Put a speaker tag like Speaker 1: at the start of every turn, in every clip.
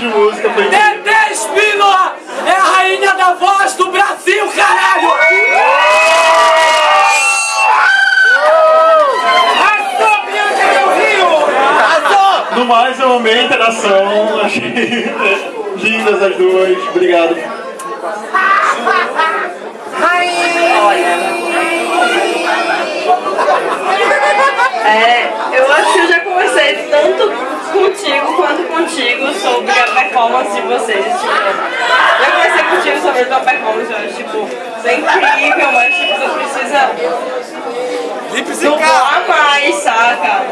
Speaker 1: de música foi
Speaker 2: Dedé Espínola é a rainha da voz do Brasil, caralho! Rio!
Speaker 1: No mais, eu amei a interação. Achei lindas as duas. Obrigado.
Speaker 3: É, eu acho que eu já conversei tanto contigo quanto contigo sobre a performance de vocês. Tipo, já conversei contigo sobre a tua performance, eu acho, tipo, é incrível, mas tipo, você precisa dublar mais, saca?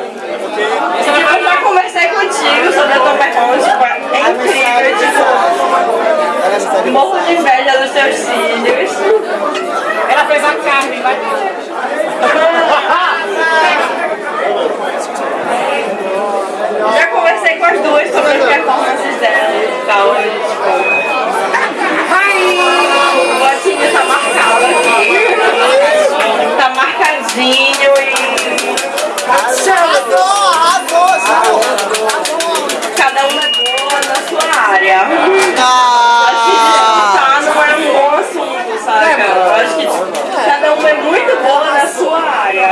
Speaker 3: Tipo, eu já conversei contigo sobre a tua performance, tipo, é incrível, tipo, morro de inveja dos teus cílios.
Speaker 2: Ela fez a carne, vai.
Speaker 3: Já conversei com as duas sobre as performances delas e tal, e, tipo. O botinho tá marcado aqui. Tá marcadinho e. Cada uma é boa na sua área. Acho que disputar não é um bom assunto, saca? Eu acho que cada uma é muito boa na sua área.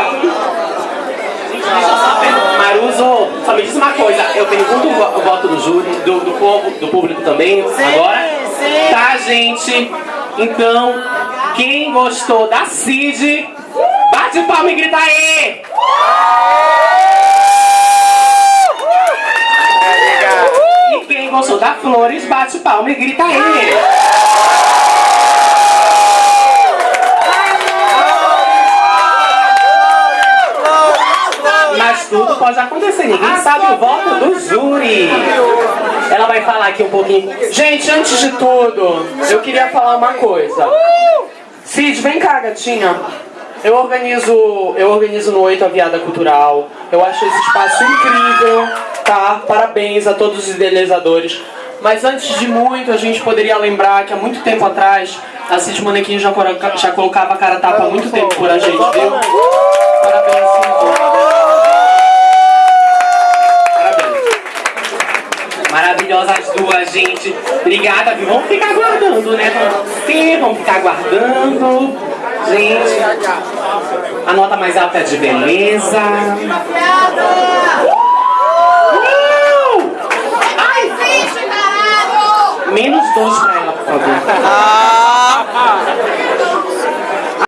Speaker 4: Maruso, só me diz uma coisa, eu pergunto o vo- o voto do júri, do, do povo, do público também, agora. Tá, gente? Então, quem gostou da Cid, bate palma e grita aí! E quem gostou da Flores, bate palma e grita aí! Mas tudo pode acontecer, ninguém sabe o voto do júri. Ela vai falar aqui um pouquinho.
Speaker 5: Gente, antes de tudo, eu queria falar uma coisa. Cid, vem cá, gatinha. Eu organizo, eu organizo no Oito a Viada Cultural. Eu acho esse espaço incrível, tá? Parabéns a todos os idealizadores. Mas antes de muito, a gente poderia lembrar que há muito tempo atrás, a Cid Manequim já, já colocava a cara a tapa há muito tempo por a gente, viu? Parabéns, Cid.
Speaker 4: Duas, gente. Obrigada, viu? Vamos ficar aguardando, né? Sim, vamos ficar aguardando. Gente, a nota mais alta é de beleza. Uh! Ai, Menos dois pra ela, por favor.